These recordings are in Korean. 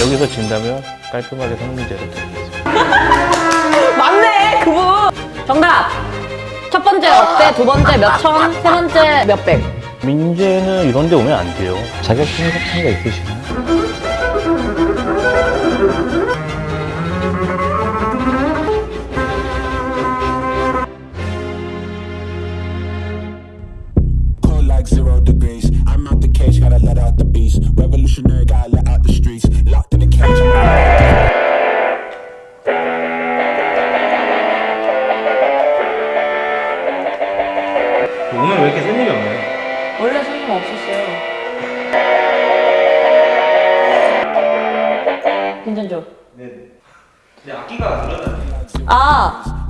여기서 진다면 깔끔하게 성문제로 드리겠습니다. 맞네 그분 정답 첫 번째 억대 두 번째 몇 천 세 번째 몇 백 민재는 이런 데 오면 안 돼요. 자격증 같은 거 있으시나요?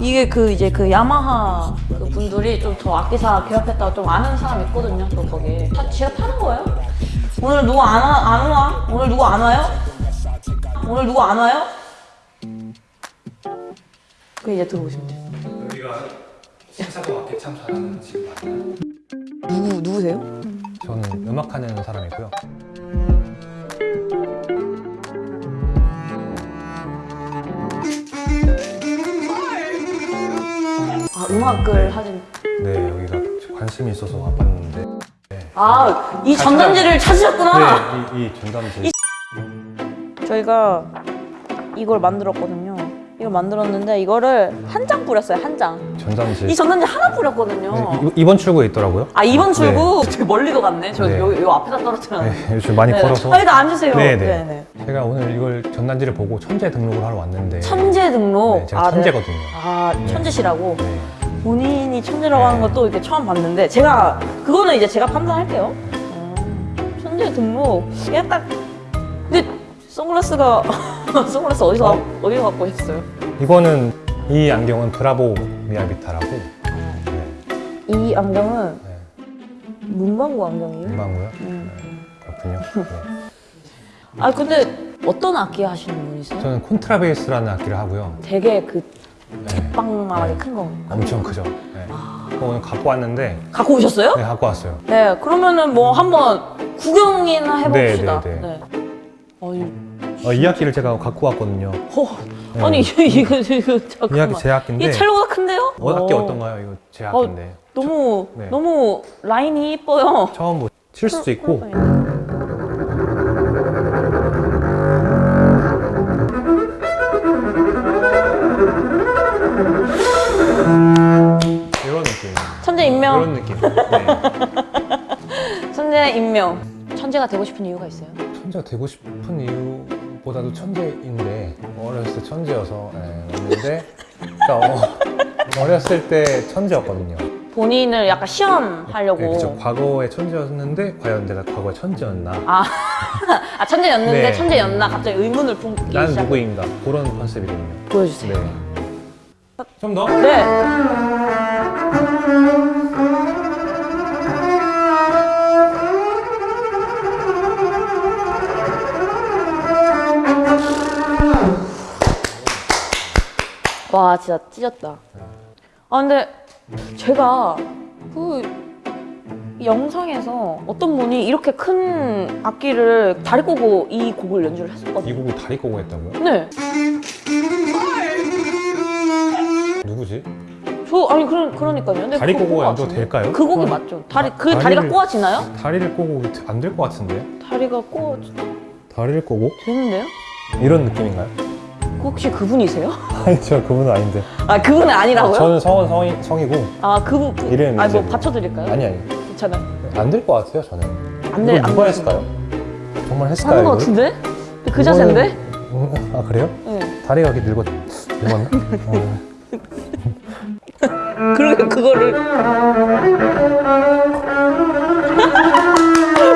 이게 그 이제 그 야마하 그 분들이 좀저 악기사 개업했다고 좀 아는 사람 있거든요 또 거기 다 제가 파는 거예요 오늘 누구 안, 와, 안 와? 오늘 누구 안 와요? 오늘 누구 안 와요? 그 이제 들어오시면 돼요 여기가 신사고 악기 참 잘하는 집 맞나요? 누구, 누구세요? 저는 음악하는 사람이고요. 음악을 하진 네, 여기가 관심이 있어서 와봤는데 아이 전단지를 찾으셨구나 네, 이, 이 전담지 저희가 이걸 만들었거든요 이걸 만들었는데 이거를 한 장 뿌렸어요 한장이 전담지 전단지 하나 뿌렸거든요 네, 이- 이번 출구에 있더라고요. 아 이번 출구 되게 멀리도 갔네. 저 네. 여기 요 앞에다 떨어뜨렸는데. 네, 요즘 많이 걸어서 아 일단 앉으세요. 네, 네, 네. 네. 제가 오늘 이걸 전단지를 보고 천재 등록을 하러 왔는데 천재 등록. 네, 제가 아, 네. 천재거든요. 아 네. 천재시라고. 네. 본인이 천재라고 하는 네. 것도 이렇게 처음 봤는데 제가 그거는 이제 제가 판단할게요. 음, 천재 등록. 약간 근데 선글라스가 선글라스 어디서 어? 가- 어디서 갖고 오셨어요? 이거는 이 안경은 브라보 미야비타라고 네, 이 안경은 네, 문방구 안경이에요. 금방고요. 음. 그렇군요. 네. 아 근데 어떤 악기 하시는 분이세요? 저는 콘트라베이스라는 악기를 하고요. 되게 그 네. 빵만하게 네. 큰 거. 엄청 크죠. 네. 그거 오늘 갖고 왔는데 갖고 오셨어요? 네, 갖고 왔어요. 네, 그러면은 뭐 한번 구경이나 해봅시다. 네, 네, 네. 아니, 어, 이 악기를 제가 갖고 왔거든요. 허, 네. 아니 이거 이거 잠깐만. 이 악기 제 악기인데 이게 첼로가 큰데요? 어, 악기 어, 어떤가요? 이거 제 악기인데 너무 네. 너무 라인이 이뻐요. 처음 뭐 칠 수도 있고 임명, 느낌. 네. 천재 임명. 천재가 되고 싶은 이유가 있어요? 천재가 되고 싶은 이유보다도 천재인데 어렸을 때 천재여서 예, 왔는데 그러니까 어, 어렸을 때 천재였거든요. 본인을 약간 시험하려고. 네, 그쵸. 과거에 천재였는데 과연 내가 과거에 천재였나? 아, 아 천재였는데 네. 천재였나 갑자기 의문을 품기 난 시작. 누구인가? 그런 컨셉이거든요. 보여주세요. 네. 좀 더? 네. 와 진짜 찢었다. 아 근데 제가 그 영상에서 어떤 분이 이렇게 큰 악기를 다리 꼬고 이 곡을 연주를 이 했었거든요. 곡을 다리 꼬고 했다고요? 네. 누구지? 저 아니 그러, 그러니까요. 근데 다리 그거 꼬고 같은데? 될까요? 그 곡이 맞죠. 다리 다- 그 다리가 다리를- 꼬아지나요? 다리를 꼬고 안 될 것 같은데? 다리가 꼬아 다리를 꼬고? 되는데요? 이런 느낌인가요? 그 혹시 그분이세요? 아니 저 그분은 아닌데 아 그분은 아니라고요? 저는 성은 성이, 성이고 아 그분 그, 이름이 아니 뭐 받쳐드릴까요? 아니 아니 괜찮아요. 안될 것 같아요 저는 안 돼, 이걸 안 누가 돼. 했을까요? 정말 했을까요? 하는 거 이걸? 같은데? 그 이거는- 자세인데? 음, 아 그래요? 네. 다리가 이렇게 늙었, 늙었나? 어. 그러게 그거를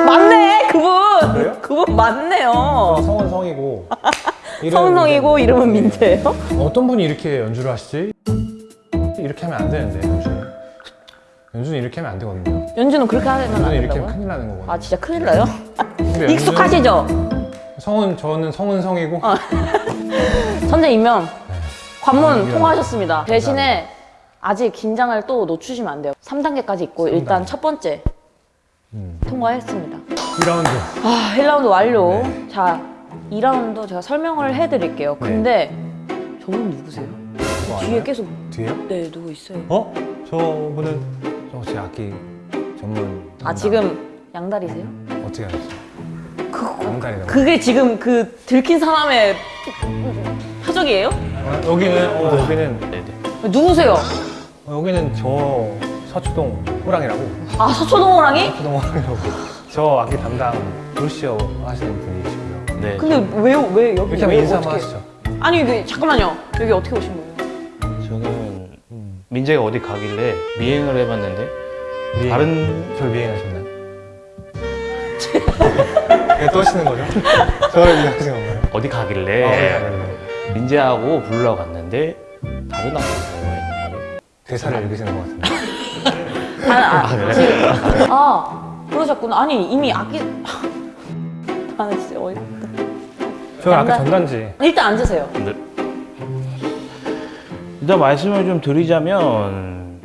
맞네 그분 그래요? 그분 맞네요. 성은 성이고 성성이고. 이름은 민재예요? 어떤 분이 이렇게 연주를 하시지? 이렇게 하면 안 되는데 연주는 연주는 이렇게 하면 안 되거든요 연주는 그렇게 하면 안 연주는 이렇게 하면 된다고요? 큰일 나는 거거든요 아 진짜 큰일 나요? 익숙하시죠? 성은 저는 성은 성이고 천재 임명 관문 아, 통과하셨습니다. 대신에 아직 긴장을 또 놓치시면 안 돼요. 3단계까지 있고 일단 첫 번째 음. 통과했습니다. 2라운드 아, 1라운드 완료. 네. 자, 2라운드 제가 설명을 해드릴게요. 네. 근데 저분 누구세요? 뭐 뒤에 알아요? 계속 뒤에요? 네 누구 있어요? 어? 저분은 저제 악기 전문 아 담당. 지금 양다리세요? 어떻게 알았어요? 그, 양다리라고 그게 지금 그 들킨 사람의 표적이에요? 어, 여기는 어, 여기는 네네. 누구세요? 어, 여기는 저 서초동 호랑이라고 아 서초동 호랑이? 서초동 호랑이라고 저 악기 담당 루시오 하시는 분이시고요 네. 근데 왜왜 여기 왜 인사 한번 어떻게- 하시죠 아니 이게 잠깐만요. 여기 어떻게 오신 거예요? 저는 음. 민재가 어디 가길래 미행을 해봤는데 미행. 다른 저 미행하셨나요? 왜 떠시는 거죠? 저를 미행하신 건가요? 어디 가길래 아, 네, 네, 네. 민재하고 부르러 갔는데 다른 악기가 있는 거예요. 대사를 읽으시는 것 같은데 아, 아, 아, 그래? 지금 아 그러셨구나. 아니 이미 악기 나는 진짜 어이. 저 아까 전단지 일단 앉으세요. 네. 일단 말씀을 좀 드리자면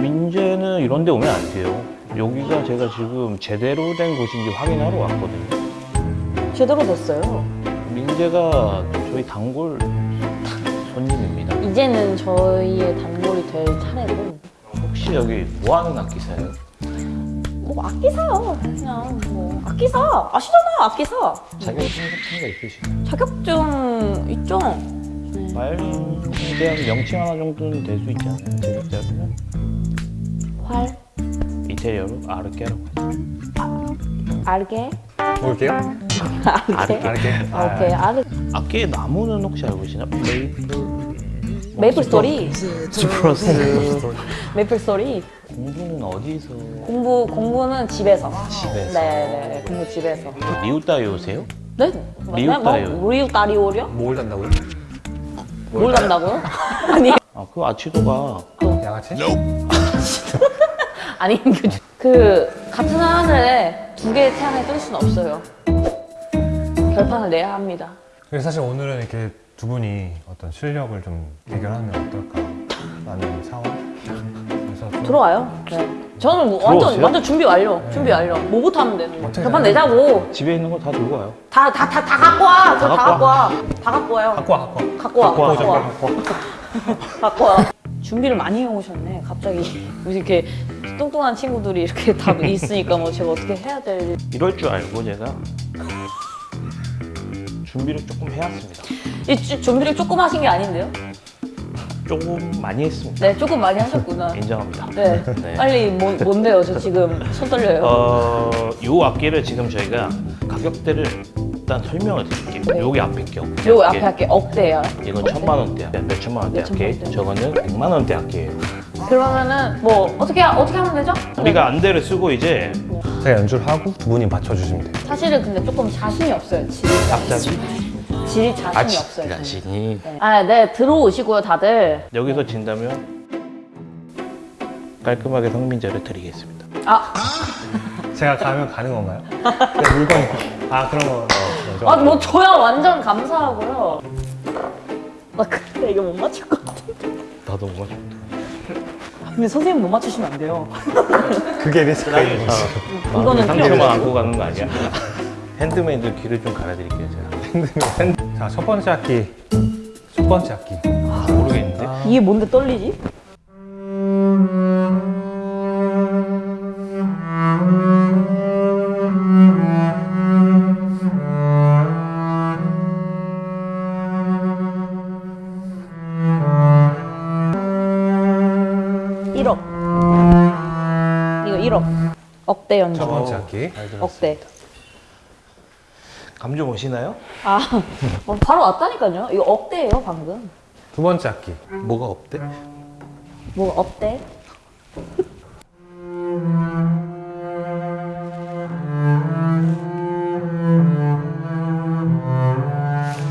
민재는 이런 데 오면 안 돼요. 여기가 제가 지금 제대로 된 곳인지 확인하러 왔거든요. 제대로 됐어요. 민재가 저희 단골 손님입니다. 이제는 저희의 단골이 될 차례고 혹시 여기 뭐 하는 악기사예요? 뭐 악기 사요. 그냥 뭐 악기 사 아시잖아요. 악기 사. 자격증 같은 거 있으시나요? 자격증 있죠? 네. 말에 대한 명칭 하나 정도는 될 수 있잖아요. 제작자로는 활 이태리어로 아르케라고 하죠. 알게 볼게요 알게 알게 아, 오케이 알 악기의 나무는 혹시 알고 계시나? 메이플 메이플 스토리 스프러스 메이플 스토리 공부는 어디서? 공부 공부는 집에서. 집에서. 네네 공부 집에서. 리우따이오세요? 네? 리우따요. 뭐? 리우 따리오려? 뭘 단다고요? 뭘 간다고요? 아니. 아, 그 아치도가. 양아치? 아니 그, 그 같은 하늘에 두 개의 태양이 뜰 수는 없어요. 결판을 내야 합니다. 그래서 사실 오늘은 이렇게 두 분이 어떤 실력을 좀 대결하면 어떨까 라는 상황. 그래서 좀 들어와요 네 저는 뭐 완전 들어오세요? 완전 준비 완료 준비 완료 뭐부터 하면 되는 거 어떻게 해요? 내자고 집에 있는 거 다 들고 와요. 다 다 다 다 갖고 와. 저다 갖고 갖고 와. 다 갖고 와요. 갖고 와 갖고 와. 갖고 와. 갖고 와, 갖고 와. 갖고 와. 갖고 와. 준비를 많이 해 오셨네. 갑자기 이렇게 뚱뚱한 친구들이 이렇게 다 있으니까 뭐 제가 어떻게 해야 될 이럴 줄 알고 제가 준비를 조금 해왔습니다. 이 주- 준비를 조금 하신 게 아닌데요? 조금 많이 했습니다. 네, 조금 많이 하셨구나. 인정합니다. 네. 네. 빨리 뭐, 뭔데요? 저 지금 손 떨려요. 어, 요 악기를 지금 저희가 가격대를 일단 설명을 드릴게요. 네. 여기 앞에 게요 앞에 할게 억대야. 이건 천만 원대, 몇 천만 원대 몇천만 악기. 원대. 저거는 백만 원대 악기예요. 그러면은 뭐 어떻게 하- 어떻게 하면 되죠? 우리가 안대를 쓰고 이제 제가 연주를 하고 두 분이 맞춰주시면 돼요. 사실은 근데 조금 자신이 없어요. 질 갑자기 질 자신이 아치 없어요. 저는. 자신이 네. 아, 네 들어오시고요, 다들. 여기서 진다면 깔끔하게 성민제를 드리겠습니다. 아, 제가 가면 가는 건가요? 네, 물건이. 아 그런 거. 어, 좀- 아, 뭐 저야 완전 감사하고요. 아, 근데 이거 못 맞출 것 같아. 나도 못 맞췄다. 근데 선생님 못 맞추시면 안 돼요. 그게 리스크가 있는 거죠. 이거는 필요 상처만 없어요. 안고 가는 거 아니야? 핸드메이드 귀를 좀 갈아드릴게요 제가. 자, 첫 번째 악기. 첫 번째 악기. 모르겠는데. 이게 뭔데 떨리지? 일억 이거 1억 억대 연주 첫 번째 악기. 억대 감좀 오시나요? 아 어, 바로 왔다니까요 이거 억대예요 방금 두 번째 악기. 뭐가 없대? 뭐 억대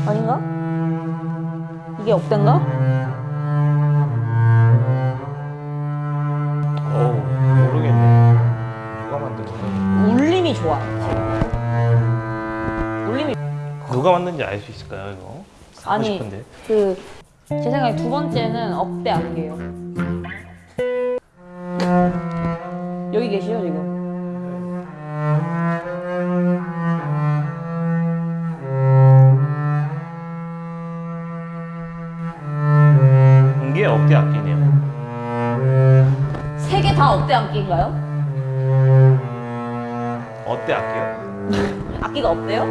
아닌가? 이게 억대인가? 어우 모르겠네. 누가 만든 거야? 울림이 좋아 누가 왔는지 알 수 있을까요 이거? 아니 싶은데. 그, 제 생각에 두 번째는 억대 안개요 여기 계시죠 지금? 억대 악기네요. 세 개 다 억대 악기인가요? 어때 악기요? 악기가 없대요?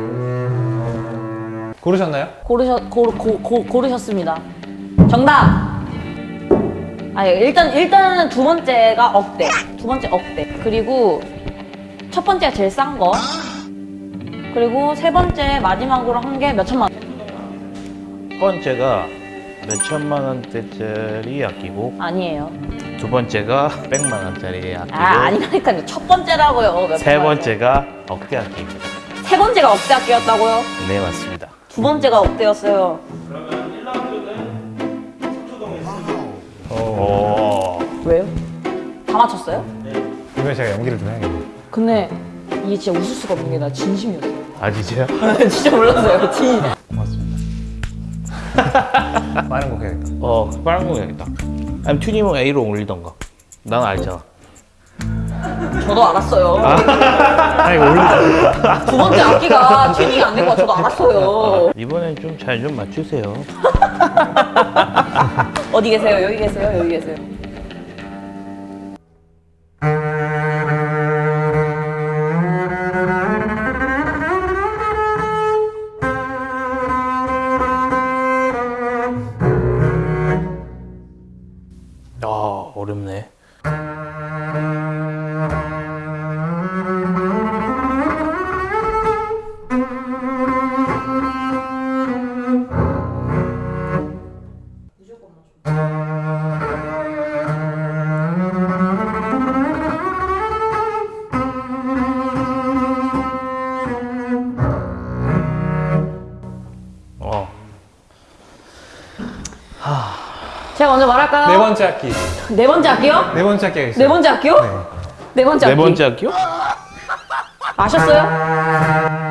고르셨나요? 고르셨 고르, 고, 고, 고르셨습니다. 정답. 아 일단 일단은 두 번째가 억대. 두 번째 억대. 그리고 첫 번째가 제일 싼 거. 그리고 세 번째 마지막으로 한 게 몇 천만 원. 첫 번째가 몇 천만 원대짜리 악기고 아니에요. 두 번째가 백만 원짜리 악기고 아 아니라니까요. 첫 번째라고요. 몇 세. 번째가 억대 악기입니다. 세 번째가 억대 악기였다고요? 네 맞습니다. 두 번째가 억대였어요. 오. 왜요? 다 맞췄어요? 이번에 제가 연기를 좀 해야겠네요. 근데 이게 진짜 웃을 수가 없는 게 나 진심이었어. 아 진짜요? 진짜 몰랐어요. 진. 고맙습니다. 빠른 곡 해야겠다. 어 빠른 거 해야겠다. 아니면 튜닝을 A로 올리던가. 난 알잖아. 저도 알았어요. 아, 이거 올리자. 두 번째 악기가 튜닝이 안 된 거 저도 알았어요. 이번엔 좀 잘 좀 맞추세요. 어디 계세요? 여기 계세요? 여기 계세요? 제가 먼저 말할까요? 네 번째 악기. 네 번째 악기요? 네 번째 악기가 있어요. 네 번째 악기요? 네. 네 번째 악기. 네 번째 학기요? 아셨어요?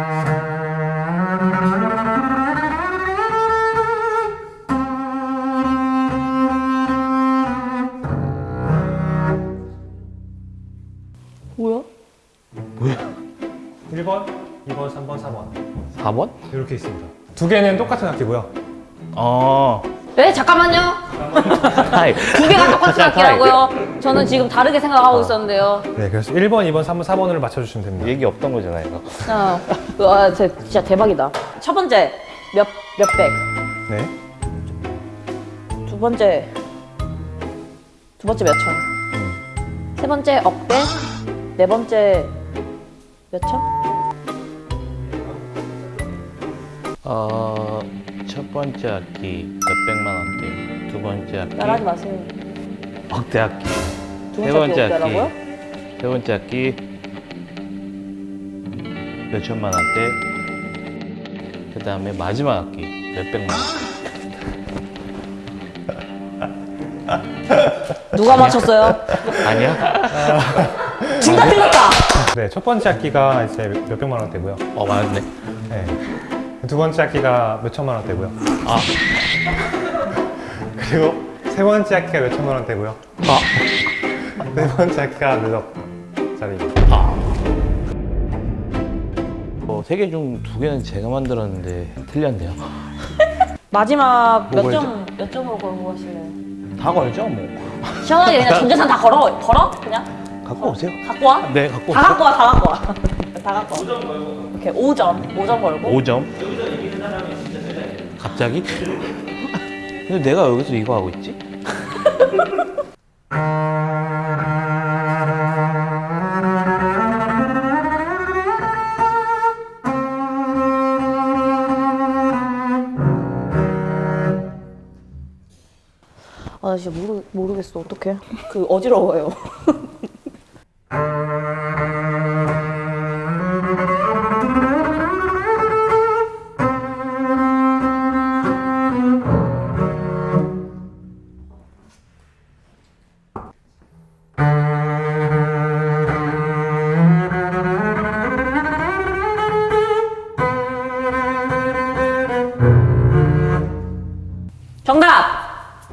뭐야? 1번, 2번, 3번, 4번. 4번? 이렇게 있습니다. 두 개는 똑같은 악기고요. 어. 네 잠깐만요. 두 개가 똑같은 악기라고요. 저는 지금 다르게 생각하고 있었는데요. 네, 그래서 1번, 2번, 3번, 4번을 맞춰주시면 됩니다. 얘기 없던 거잖아요. 아, 와, 제- 진짜 대박이다. 첫 번째 몇 몇백. 네. 두 번째 두 번째 몇 천. 세 번째 억대. 네 번째 몇 천? 어, 첫 번째 악기 몇백만 원대, 두 번째 악기 따라하지 마세요. 억대 악기, 두세 번째 악기? 세 번째 악기 몇천만 원대, 그 다음에 마지막 악기 몇백만 원. 누가 맞췄어요? 아니야? 둘다 틀렸다. 네, 첫 번째 악기가 이제 몇백만 원대고요. 어, 맞네. 네. 두 번째 악기가 몇 천만 원대고요. 아, 그리고 세 번째 악기가 몇 천만 원대고요. 아, 네 번째 악기가 몇억 짜리입니다. 아. 어, 세개 중 두 개는 제가 만들었는데 틀렸네요. 마지막 몇 점 몇 점으로 걸고 가실래요? 다 걸죠, 뭐. 시원하게 그냥 전 재산 다 걸어 걸어 그냥 갖고 오세요. 갖고 와. 네, 갖고 다 오세요. 갖고 와, 다 갖고 와. 다 갖고 와. 5점 걸고. 오케이, 5점. 5점 걸고. 5점. 갑자기? 근데 내가 여기서 이거 하고 있지? 아, 나 진짜 모르, 모르겠어. 어떡해. 그, 어지러워요.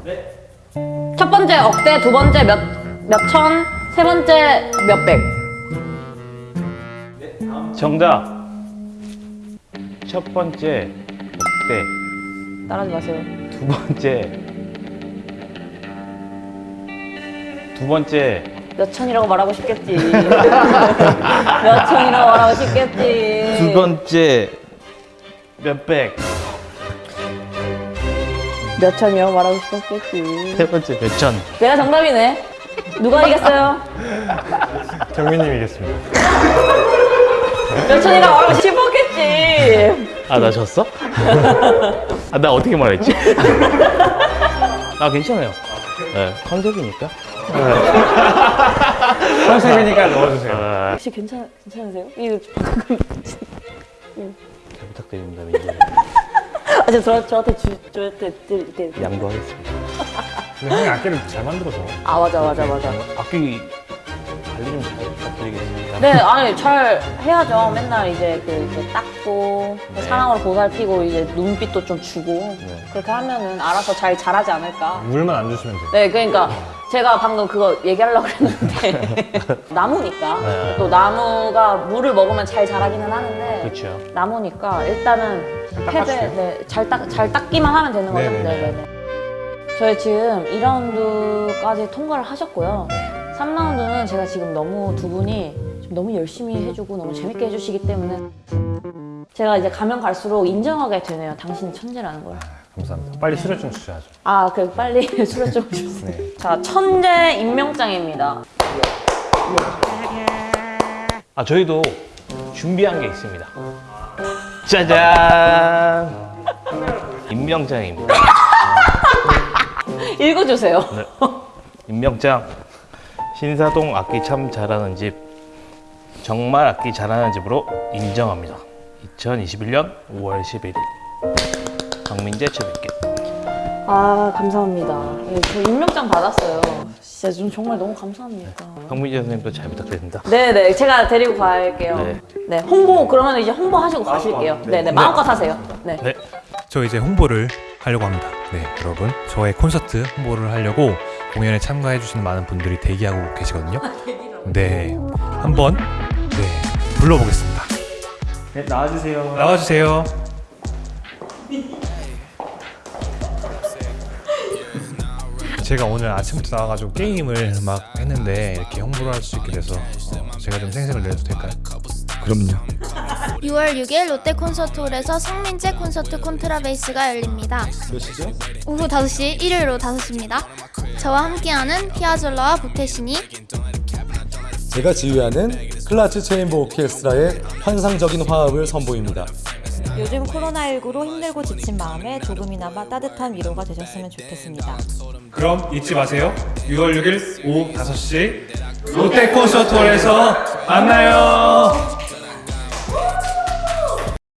정답! 첫 번째 억대, 두 번째 몇, 몇 천, 세 번째 몇백. 정답. 첫 번째 억대, 따라하지 마세요. 두 번째 두 번째 몇 천이라고 말하고 싶겠지. 몇 천이라고 말하고 싶겠지. 두 번째 몇 백 몇 천이라고 말하고 싶었겠지. 세 번째 몇 천 내가 정답이네. 누가 이겼어요? 경민님이겠습니다. 몇 천이라고 말하고 싶었겠지. 아 나 졌어? 아 나 어떻게 말했지? 아 괜찮아요 네, 컨셉이니까 컨셉이니까 넣어주세요. 아, 혹시 괜찮 괜찮으세요? 이거 잘 부탁드립니다 민재 아, 저, 저 저한테 주 저한테 드- 양보하겠습니다 근데 형이 악기를 잘 만들어서. 아 맞아 맞아 맞아. 악기 관리 좀잘 부탁드리겠습니다 네, 아니 잘 해야죠. 맨날 이제 그 이제 닦고 네. 사랑으로 보살피고 이제 눈빛도 좀 주고 네. 그렇게 하면은 알아서 잘 자라지 않을까. 물만 안 주시면 돼요. 네, 그러니까 제가 방금 그거 얘기하려고 했는데 나무니까 네. 또 나무가 물을 먹으면 잘 자라기는 하는데 그렇죠 나무니까 일단은 패드 네, 잘, 닦, 잘 닦기만 하면 되는 거죠. 네네 네. 네네네. 저희 지금 2라운드까지 통과를 하셨고요. 네. 3라운드는 제가 지금 너무 두 분이 좀 너무 열심히 해주고 너무 재밌게 해주시기 때문에 제가 이제 가면 갈수록 인정하게 되네요. 당신이 천재라는 걸. 감사합니다. 빨리 수료증 주셔야죠. 아, 그 빨리 수료 좀 주세요. 네. 자, 천재 임명장입니다. 아 저희도 준비한 게 있습니다 짜잔 임명장입니다 읽어주세요. 네. 임명장 신사동 악기 참 잘하는 집 정말 악기 잘하는 집으로 인정합니다 2021년 5월 11일 박민재 최백기 아, 감사합니다. 예, 저 임명장 받았어요. 진짜 좀 정말 너무 감사합니다. 박민재 선생님도 잘 부탁드립니다 네네 제가 데리고 갈게요. 네. 네, 홍보 그러면 이제 홍보하시고 가실게요. 네네 마음껏 하세요. 네. 네. 저 이제 홍보를 하려고 합니다. 네, 여러분. 저의 콘서트 홍보를 하려고 공연에 참가해 주시는 많은 분들이 대기하고 계시거든요. 네. 한번 네, 불러보겠습니다. 네, 나와주세요. 나와 주세요. 제가 오늘 아침부터 나와가지고 게임을 막 했는데 이렇게 홍보를 할 수 있게 돼서 어, 제가 좀 생색을 내도 될까요? 그럼요. 6월 6일 롯데 콘서트홀에서 성민재 콘서트 콘트라베이스가 열립니다. 몇 시죠? 오후 5시, 일요일 오후 5시입니다. 저와 함께하는 피아졸라와 보태신이 제가 지휘하는 클라츠 체인보 오케스트라의 환상적인 화합을 선보입니다. 요즘 코로나19로 힘들고 지친 마음에 조금이나마 따뜻한 위로가 되셨으면 좋겠습니다. 그럼 잊지 마세요. 6월 6일 오후 5시 롯데 콘서트홀에서 만나요.